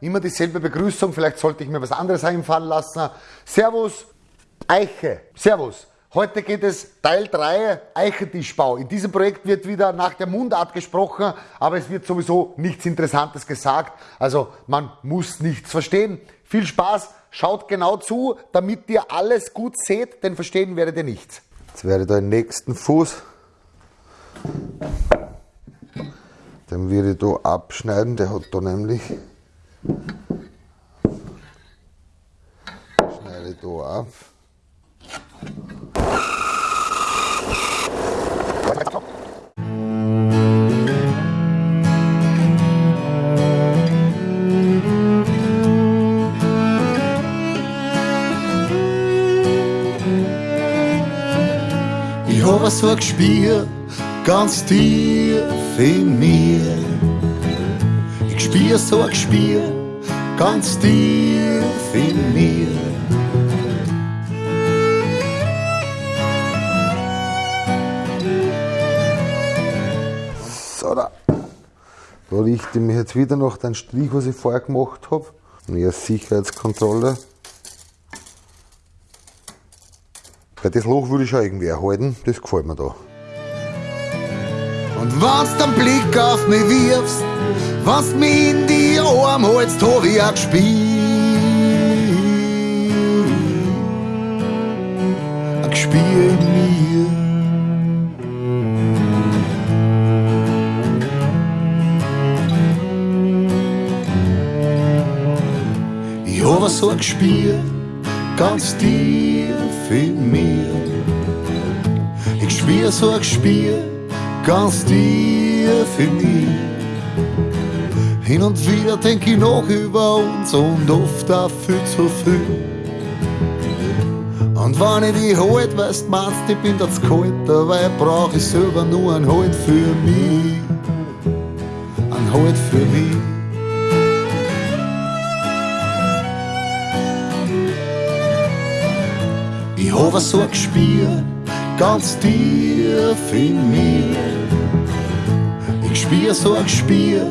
Immer dieselbe Begrüßung, vielleicht sollte ich mir was anderes einfallen lassen. Servus, Eiche. Servus. Heute geht es Teil 3 Eichentischbau. In diesem Projekt wird wieder nach der Mundart gesprochen, aber es wird sowieso nichts Interessantes gesagt. Also man muss nichts verstehen. Viel Spaß, schaut genau zu, damit ihr alles gut seht, denn verstehen werdet ihr nichts. Jetzt werde ich da den nächsten Fuß, den werde ich da abschneiden, der hat da nämlich Schneide da ab. Ich hab so ein Gespür, ganz tief in mir. Ich spür so ein Gespür, ganz tief in mir. So, da. Da richte ich mich jetzt wieder nach den Strich, was ich vorher gemacht habe. Mehr Sicherheitskontrolle. Weil das Loch würde ich schon irgendwie erhalten, das gefällt mir da. Und wenn's den Blick auf mich wirfst, was mich in die Arme holst, hab ich ein Gespiel. Gespiel in mir. Ich hab so ein Gespiel, ganz tief in mir. Ich spiel so ein Spiel, ganz tief in mir. Hin und wieder denk ich noch über uns und oft auch viel zu viel. Und wenn ich dich halt, weißt meinst, ich bin das kalt, dabei brauch ich selber nur ein Halt für mich. Ein Halt für mich. Ich hab so ein Gespür, ganz tief in mir. Ich spür so ein Gespür,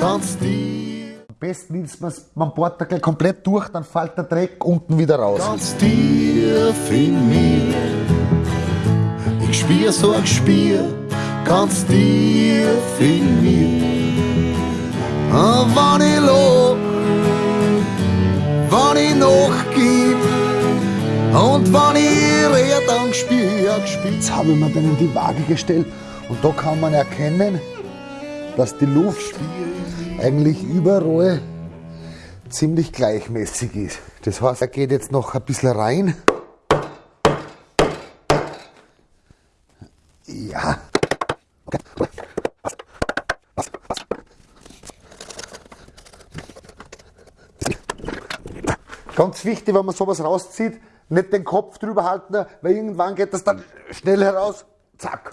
ganz tief, Am besten nimmst man man bohrt da gleich komplett durch, dann fällt der Dreck unten wieder raus. ganz tief in mir. Ich spür so ein Gespür, ganz tief in mir. Und wenn ich lob, wenn ich nachgib, und wenn ich red, dann spür ich Gespür. Jetzt habe ich mir dann in die Waage gestellt und da kann man erkennen, dass die Luft eigentlich überall ziemlich gleichmäßig ist. Das heißt, er geht jetzt noch ein bisschen rein. Ja. Ganz wichtig, wenn man sowas rauszieht, nicht den Kopf drüber halten, weil irgendwann geht das dann schnell heraus. Zack.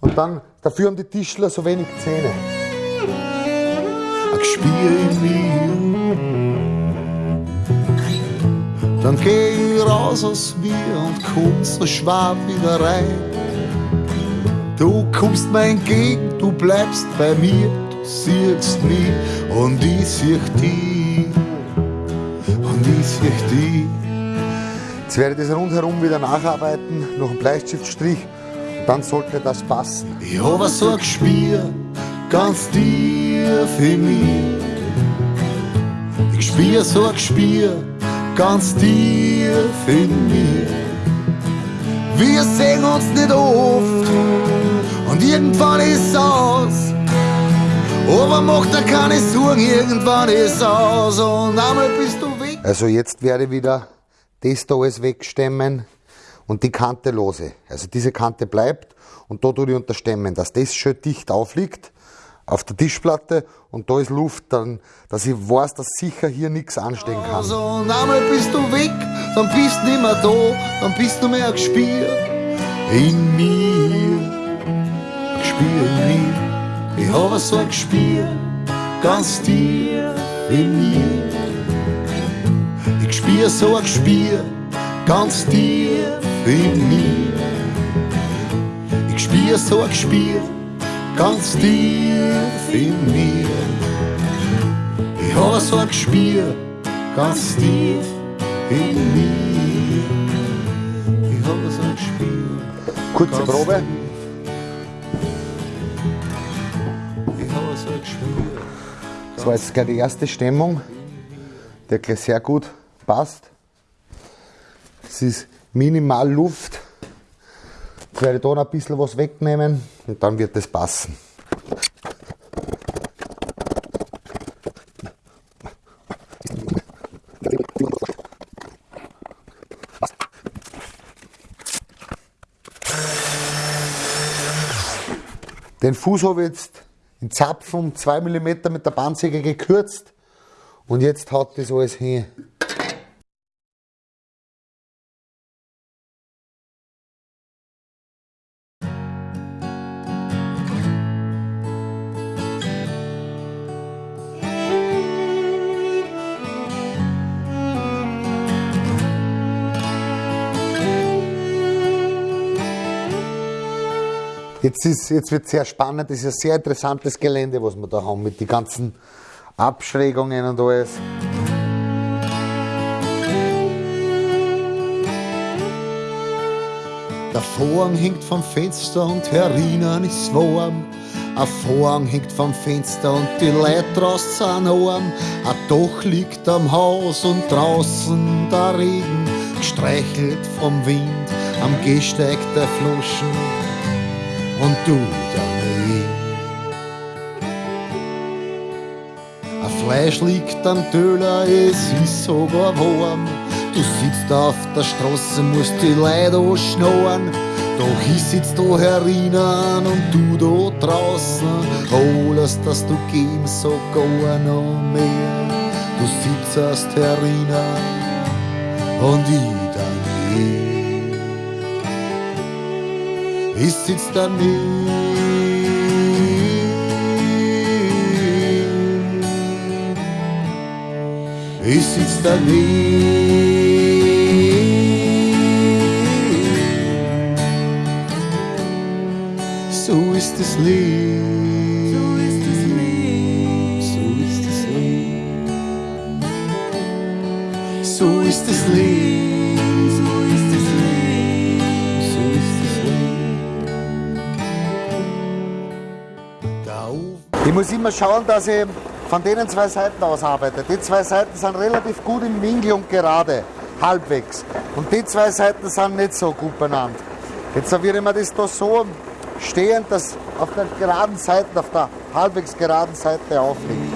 Und dann, dafür haben die Tischler so wenig Zähne. Gespür in mir. Dann geh raus aus mir und komm so schwab wieder rein. Du kommst mir entgegen, du bleibst bei mir, du siehst mich und ich sieh dich. Und ich sieh dich. Jetzt werde ich das rundherum wieder nacharbeiten, noch einen Bleistiftstrich dann sollte das passen. Ich hab so ein Gespür, ganz tief in mir. Ich spür so ein Gespür, ganz tief in mir. Wir sehen uns nicht oft und irgendwann ist aus. Aber macht dir keine Sorgen, irgendwann ist aus und einmal bist du weg. Also jetzt werde ich wieder das da alles wegstemmen und die Kante lose. Also diese Kante bleibt und da tue ich unterstemmen, dass das schön dicht aufliegt auf der Tischplatte und da ist Luft, dann, dass ich weiß, dass sicher hier nichts anstehen kann. Und einmal bist du weg, dann bist du nicht mehr da, dann bist du mehr ein Gespür in mir. Gespür in mir. Ich habe so ein Gespür, ganz tief in mir. Ich spür so ein Gespür, ganz tief in mir. Ich spür so ein Gespür, ganz tief in mir. Ich habe so ein Gespür, ganz tief in mir. Ich habe so ein Gespür. Kurze Probe. tief. Ich habe so ein Gespür. Das war jetzt gleich die erste Stimmung, die gleich sehr gut passt. Es ist minimal Luft. Jetzt werde ich da noch ein bisschen was wegnehmen und dann wird es passen. Den Fuß habe ich jetzt in Zapfen um 2 mm mit der Bandsäge gekürzt und jetzt haut das alles hin. Jetzt, jetzt wird sehr spannend, das ist ein sehr interessantes Gelände, was wir da haben, mit den ganzen Abschrägungen und alles. Der Vorhang hängt vom Fenster und herinnen ist warm. Ein Vorhang hängt vom Fenster und die Leute draußen sind arm. Ein Dach liegt am Haus und draußen der Regen, gestreichelt vom Wind am Gehsteig der Flaschen. Und du daneben. Ein Fleisch liegt am Töler, es ist sogar warm. Du sitzt auf der Straße, musst die Leute anschnauern. Doch ich sitz da herinnen und du da draußen. Alles, das du geben, sogar noch mehr. Du sitzt herinnen und ich daneben. Ich sitz daneben. Ich sitz daneben. So ist das Leben. So ist das Leben. So ist das Leben. So ist das Leben. Muss immer schauen, dass ich von denen zwei Seiten aus arbeite. Die zwei Seiten sind relativ gut im Winkel und gerade, halbwegs. Und die zwei Seiten sind nicht so gut benannt. Jetzt serviere ich mir das da so stehend, dass auf der geraden Seite, auf der halbwegs geraden Seite aufliegt.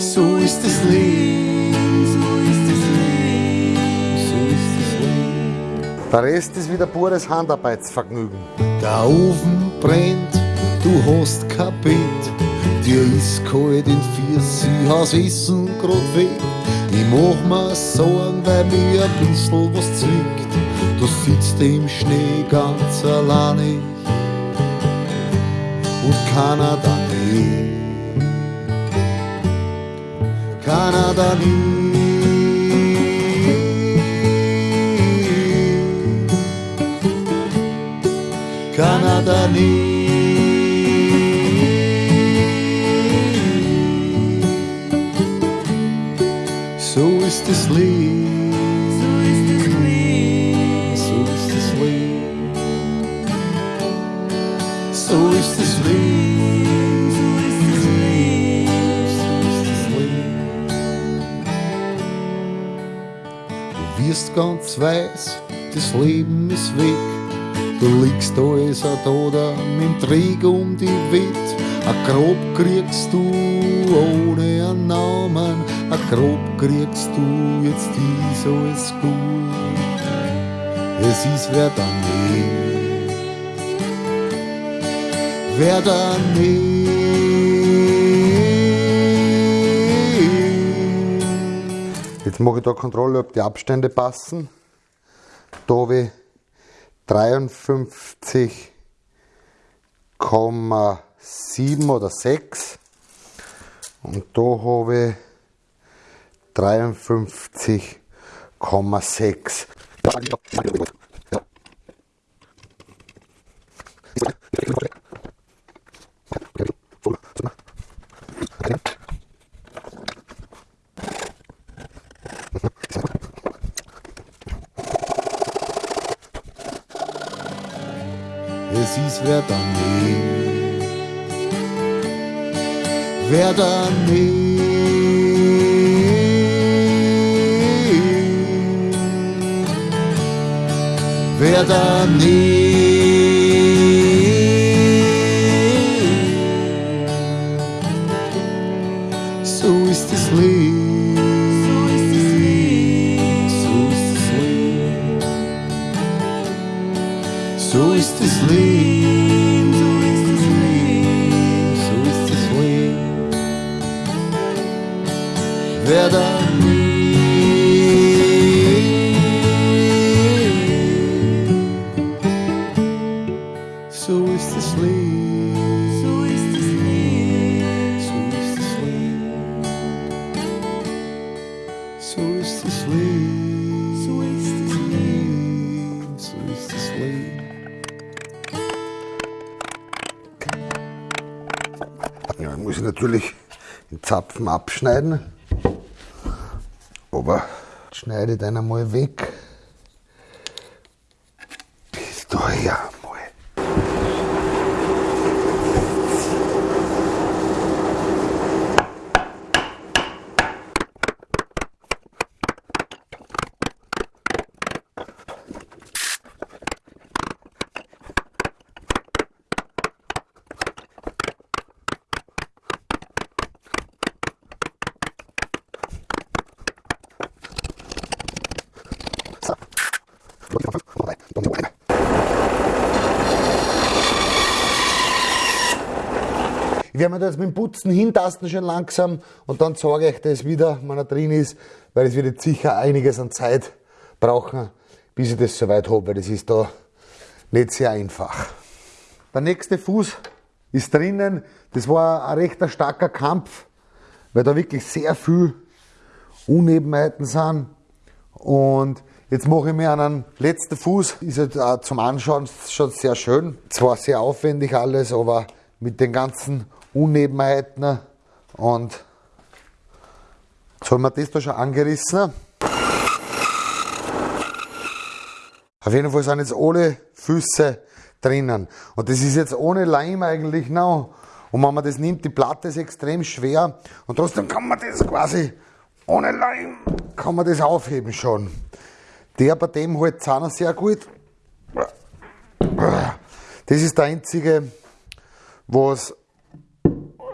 So ist das Leben. So ist das Leben. So ist das Leben. Der Rest ist wieder pures Handarbeitsvergnügen. Der Ofen brennt, du hast kein Bett. Dir ist kalt in Fies, ich has Essen grad weg. Ich mach mir Sorgen, weil mir ein bisschen was zwickt. Du sitzt im Schnee ganz alleine und keiner daneben. Keiner daneben. Keiner daneben. Ist das Leben. So ist das Leben. So ist das Leben. So ist das Leben. So ist das Leben. So ist das Leben. Du wirst ganz weiß, das Leben ist weg. Du liegst da als ein Toter mit dem Träger um die Welt. Ein Grab kriegst du ohne. Grab kriegst du, jetzt ist alles gut. Es ist wer daneben. Wer daneben. Jetzt mache ich da Kontrolle, ob die Abstände passen. Da habe ich 53,7 oder 6 und da habe ich 53,6. Es ist wer daneben, wer daneben. Nicht. Wer So ist das Leben. So ist das Leben. So ist das Leben. So ist das Leben. So ist das Leben. So ist das Leben. Ja, dann muss ich natürlich den Zapfen abschneiden. Aber schneide den einmal weg. Bis daher mal. Ich werde mir da jetzt mit dem Putzen hintasten schon langsam und dann zeige ich das wieder, wenn er drin ist, weil es wird jetzt sicher einiges an Zeit brauchen, bis ich das soweit habe, weil das ist da nicht sehr einfach. Der nächste Fuß ist drinnen. Das war ein recht starker Kampf, weil da wirklich sehr viel Unebenheiten sind. Und jetzt mache ich mir einen letzten Fuß. Ist halt auch zum Anschauen schon sehr schön. Zwar sehr aufwendig alles, aber mit den ganzen Unebenheiten. Und jetzt haben wir das da schon angerissen. Auf jeden Fall sind jetzt alle Füße drinnen. Und das ist jetzt ohne Leim eigentlich noch. Und wenn man das nimmt, die Platte ist extrem schwer. Und trotzdem kann man das quasi ohne Leim, kann man das aufheben schon. Der bei dem halt Zahner sehr gut. Das ist der einzige, was,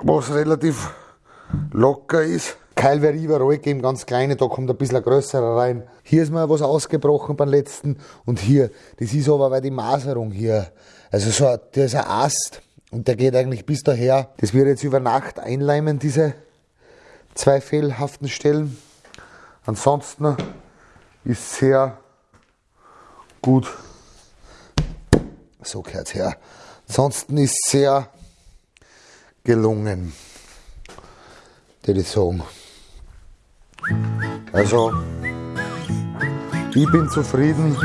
was relativ locker ist. Keil wäre überall geben, ganz kleine, da kommt ein bisschen ein größerer rein. Hier ist mir was ausgebrochen beim letzten und hier, das ist aber weil die Maserung hier, also so, der ist ein Ast und der geht eigentlich bis daher. Das wird jetzt über Nacht einleimen, diese zwei fehlhaften Stellen. Ansonsten ist sehr gut. So gehört her. Ansonsten ist sehr gelungen, ich sagen. Also, ich bin zufrieden.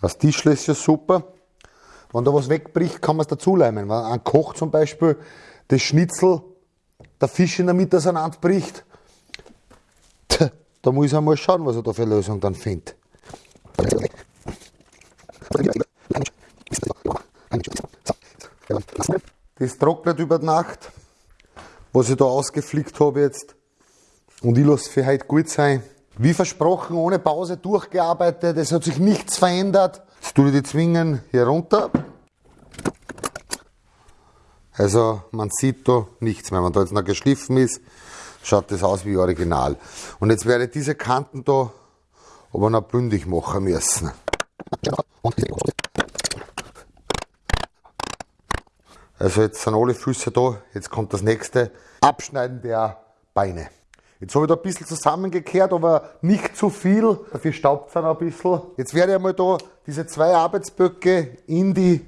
Das Tischle ist ja super. Wenn da was wegbricht, kann man es dazuleimen. Wenn ein Koch zum Beispiel das Schnitzel, der Fisch in der Mitte auseinanderbricht, da muss ich einmal schauen, was er da für eine Lösung dann findet. Das trocknet über die Nacht, was ich da ausgeflickt habe jetzt. Und ich lasse für heute gut sein. Wie versprochen, ohne Pause durchgearbeitet. Es hat sich nichts verändert. Jetzt tue ich die Zwingen hier runter. Also man sieht da nichts mehr. Wenn da jetzt noch geschliffen ist, schaut das aus wie original. Und jetzt werde ich diese Kanten da aber noch bündig machen müssen. Also jetzt sind alle Füße da. Jetzt kommt das nächste Abschneiden der Beine. Jetzt habe ich da ein bisschen zusammengekehrt, aber nicht zu viel. Dafür staubt es dann ein bisschen. Jetzt werde ich einmal da diese zwei Arbeitsböcke in die,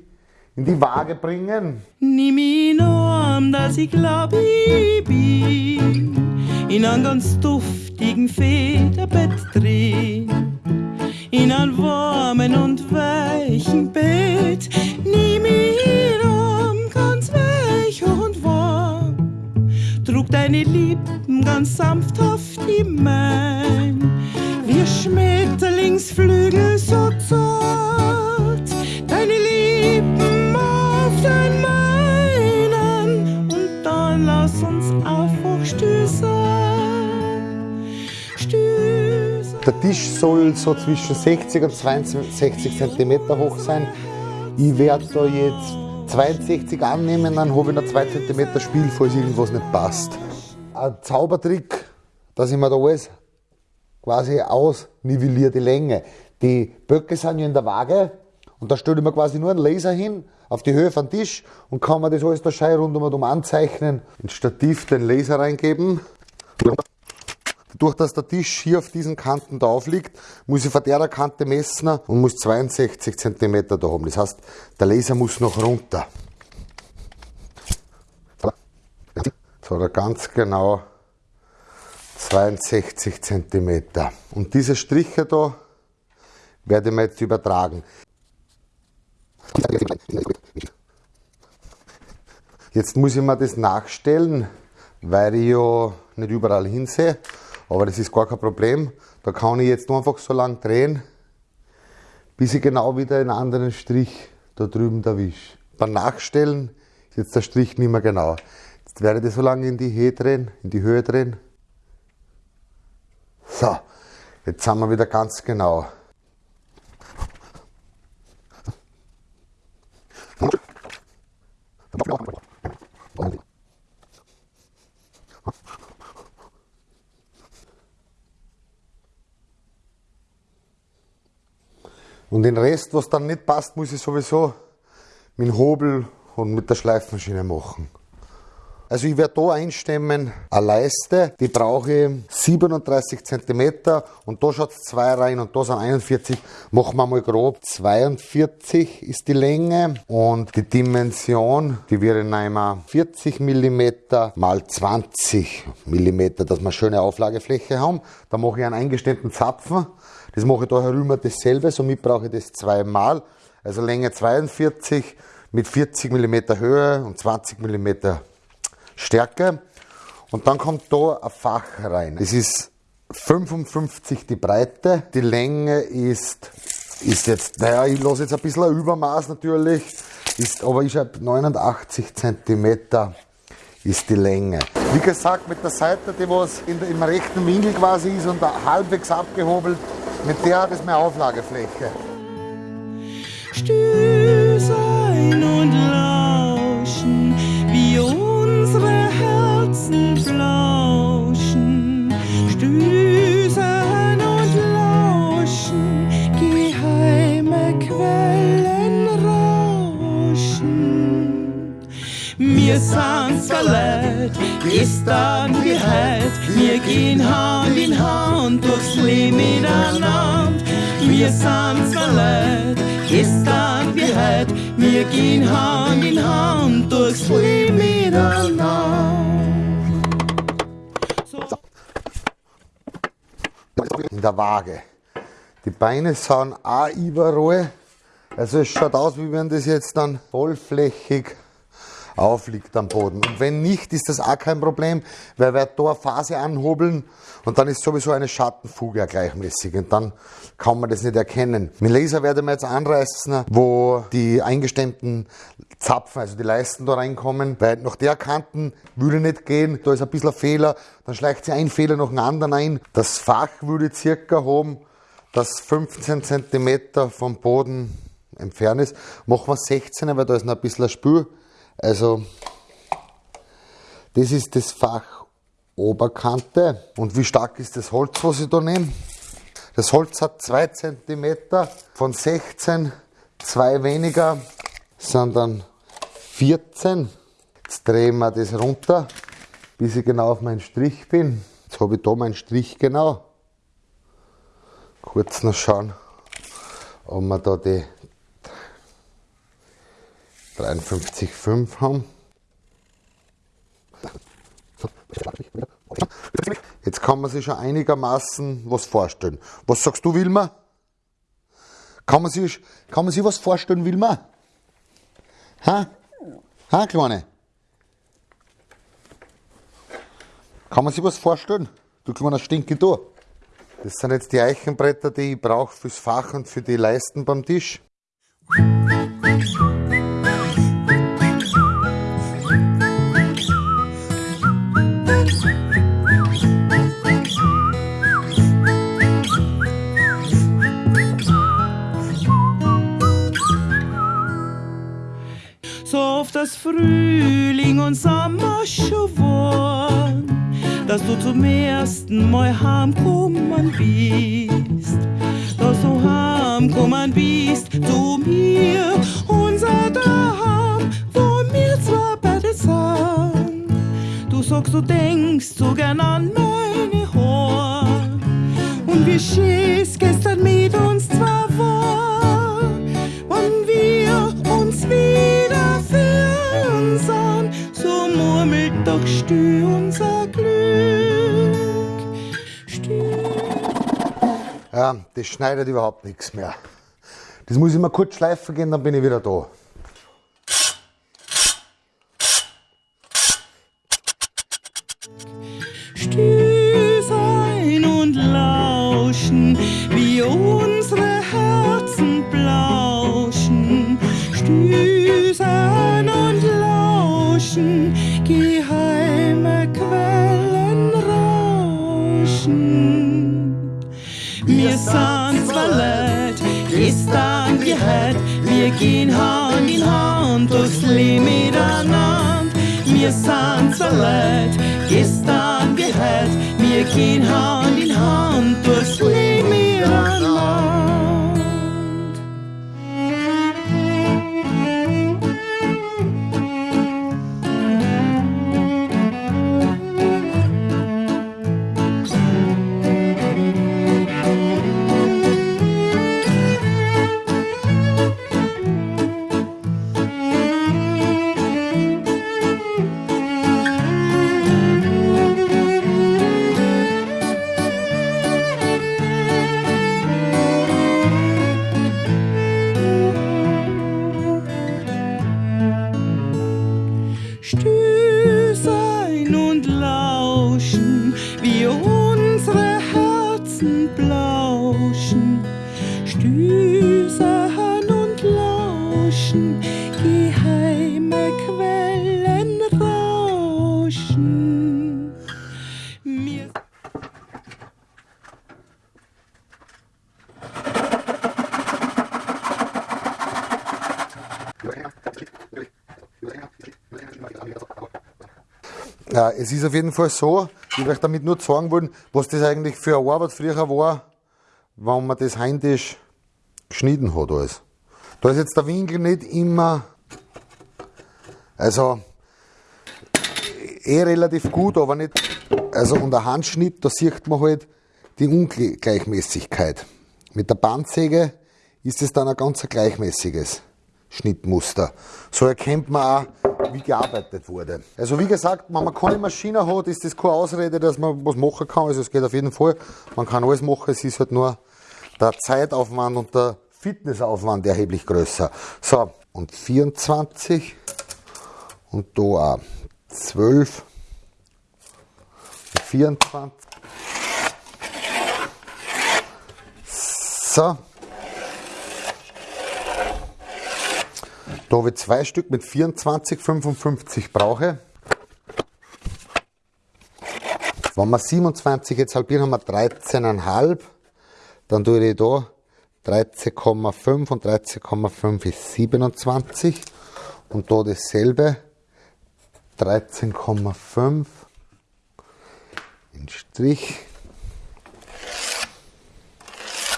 in die Waage bringen. Nimm ihn an, dass ich glaub, ich bin in einem ganz duftigen Federbett drin. In einem warmen und weichen Bett. Nimm ihn an, ganz weich und deine Lippen ganz sanfthaft in mein, wie Schmetterlingsflügel so Tisch soll so zwischen 60 und 62 cm hoch sein. Ich werde da jetzt 62 annehmen, dann habe ich noch 2 cm Spiel, falls irgendwas nicht passt. Ein Zaubertrick, dass ich mir da alles quasi ausnivelliere, die Länge. Die Böcke sind ja in der Waage und da stelle ich mir quasi nur einen Laser hin auf die Höhe vom Tisch und kann mir das alles da schön rundum anzeichnen. Ins Stativ den Laser reingeben. Dadurch, dass der Tisch hier auf diesen Kanten drauf liegt, muss ich von der Kante messen und muss 62 cm da haben. Das heißt, der Laser muss noch runter. So, da ganz genau 62 cm. Und diese Striche da werde ich mir jetzt übertragen. Jetzt muss ich mir das nachstellen, weil ich ja nicht überall hinsehe. Aber das ist gar kein Problem. Da kann ich jetzt nur einfach so lang drehen, bis ich genau wieder einen anderen Strich da drüben erwische. Beim Nachstellen ist jetzt der Strich nicht mehr genau. Jetzt werde ich das so lange in die Höhe drehen, in die Höhe drehen. So, jetzt sind wir wieder ganz genau. Und den Rest, was dann nicht passt, muss ich sowieso mit dem Hobel und mit der Schleifmaschine machen. Also ich werde da einstemmen eine Leiste, die brauche ich 37 cm und da schaut es zwei rein und da sind 41. Machen wir mal grob 42 ist die Länge und die Dimension, die wäre einmal 40 mm mal 20 mm, dass wir schöne Auflagefläche haben. Da mache ich einen eingestemmten Zapfen. Das mache ich da herüber dasselbe, somit brauche ich das zweimal. Also Länge 42 mit 40 mm Höhe und 20 mm Stärke. Und dann kommt da ein Fach rein. Das ist 55 die Breite, die Länge ist, ist jetzt, naja, ich lasse jetzt ein bisschen ein Übermaß natürlich, ist, aber ich habe 89 cm ist die Länge. Wie gesagt, mit der Seite, die was in, im rechten Winkel quasi ist und halbwegs abgehobelt, mit der hat es mehr Auflagefläche. Stöß ein und lauschen, wie unsere Herzen flauschen. Wir sind verleiht, gestern wie heut, wir gehen Hand in Hand durchs Leben miteinander. Wir sind verleiht, gestern wie heut, wir gehen Hand in Hand durchs Leben miteinander. in der Waage. Die Beine sind auch überall. Also es schaut aus, wie wenn das jetzt dann vollflächig aufliegt am Boden. Und wenn nicht, ist das auch kein Problem, weil wir da eine Phase anhobeln und dann ist sowieso eine Schattenfuge gleichmäßig und dann kann man das nicht erkennen. Mit Laser werden wir jetzt anreißen, wo die eingestemmten Zapfen, also die Leisten da reinkommen, weil nach der Kanten würde nicht gehen, da ist ein bisschen ein Fehler, dann schleicht sich ein Fehler nach dem anderen ein. Das Fach würde circa haben, das 15 cm vom Boden entfernt ist. Machen wir 16, weil da ist noch ein bisschen ein Spür. Also, das ist das Fach Oberkante. Und wie stark ist das Holz, was ich da nehme? Das Holz hat 2 cm, von 16 2 weniger, sind dann 14. Jetzt drehen wir das runter, bis ich genau auf meinen Strich bin. Jetzt habe ich da meinen Strich genau. Kurz noch schauen, ob wir da die 53,5 haben. Jetzt kann man sich schon einigermaßen was vorstellen. Was sagst du, Wilma? Kann man sich, kann man sich was vorstellen, Wilma? Ha? Ha, Kleine? Kann man sich was vorstellen? Du kleiner Stinke du. Das sind jetzt die Eichenbretter, die ich brauche fürs Fach und für die Leisten beim Tisch. Frühling und Sommer schon war, dass du zum ersten Mal heimkommen bist. Dass du heimkommen bist zu mir, unser Daheim, wo wir zwei beide sind. Du sagst, du denkst so gern an meine Haare und wie schön das schneidet überhaupt nichts mehr. Das muss ich mal kurz schleifen gehen, dann bin ich wieder da. Gestern wie heut, wir gehen Hand in Hand durchs Leben miteinander. Wir sind zwar leid, gestern wie heut, wir gehen Hand in Hand durchs Leben miteinander. Es ist auf jeden Fall so, ich möchte damit nur sagen wollen, was das eigentlich für eine Arbeit früher war, wenn man das händisch geschnitten hat alles. Da ist jetzt der Winkel nicht immer, also eh relativ gut, aber nicht, also und der Handschnitt, da sieht man halt die Ungleichmäßigkeit. Mit der Bandsäge ist es dann ein ganz gleichmäßiges Schnittmuster. So erkennt man auch, wie gearbeitet wurde. Also wie gesagt, wenn man keine Maschine hat, ist das keine Ausrede, dass man was machen kann. Also es geht auf jeden Fall. Man kann alles machen, es ist halt nur der Zeitaufwand und der Fitnessaufwand erheblich größer. So, und 24 und da auch 12 und 24. So. Da habe ich zwei Stück mit 24, 55 brauche. Wenn wir 27 jetzt halbieren, haben wir 13,5. Dann tue ich da 13,5 und 13,5 ist 27. Und da dasselbe 13,5 in Strich.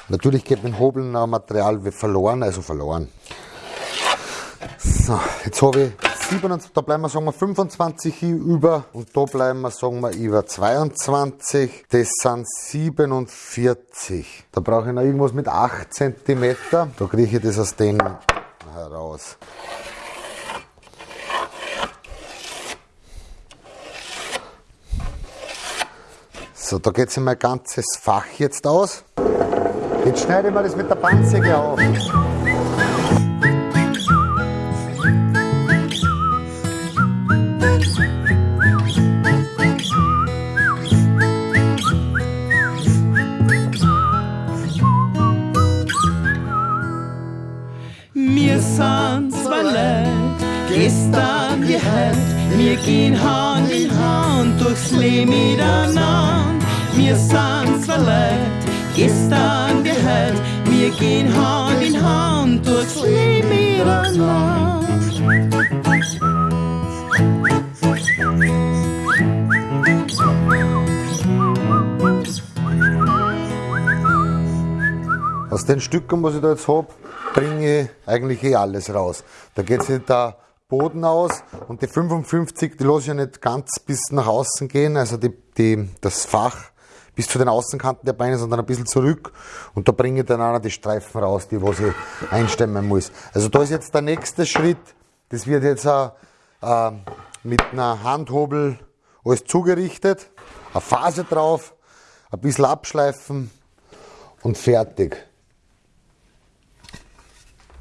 Natürlich geht mein Hobeln noch Material verloren, also verloren. So, jetzt habe ich 27, da bleiben wir sagen wir 25 hier über und da bleiben wir sagen wir über 22. Das sind 47. Da brauche ich noch irgendwas mit 8 cm. Da kriege ich das aus denen heraus. So, da geht sich mein ganzes Fach jetzt aus. Jetzt schneide ich mir das mit der Bandsäge auf. Wir sind verliebt, gestern gehört. Wir gehen Hand in Hand durchs Leben miteinander. Aus den Stücken, was ich da jetzt habe, bringe ich eigentlich eh alles raus. Da geht sich der Boden aus und die 55, die lasse ich ja nicht ganz bis nach außen gehen, also die, die, das Fach bis zu den Außenkanten der Beine, sondern ein bisschen zurück und da bringe ich dann auch noch die Streifen raus, die was ich einstemmen muss. Also da ist jetzt der nächste Schritt, das wird jetzt auch, äh, mit einer Handhobel alles zugerichtet, eine Phase drauf, ein bisschen abschleifen und fertig.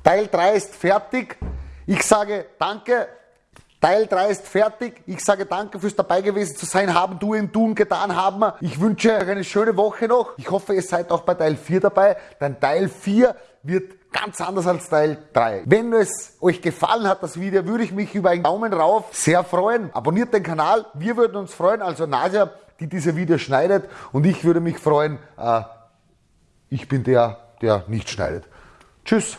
Teil 3 ist fertig. Ich sage danke. Teil 3 ist fertig. Ich sage danke fürs dabei gewesen zu sein, haben, tun, tun, getan haben. Ich wünsche euch eine schöne Woche noch. Ich hoffe, ihr seid auch bei Teil 4 dabei, denn Teil 4 wird ganz anders als Teil 3. Wenn es euch gefallen hat, das Video, würde ich mich über einen Daumen rauf sehr freuen. Abonniert den Kanal, wir würden uns freuen, also Nasia, die diese Videos schneidet und ich würde mich freuen, äh, ich bin der, der nicht schneidet. Tschüss.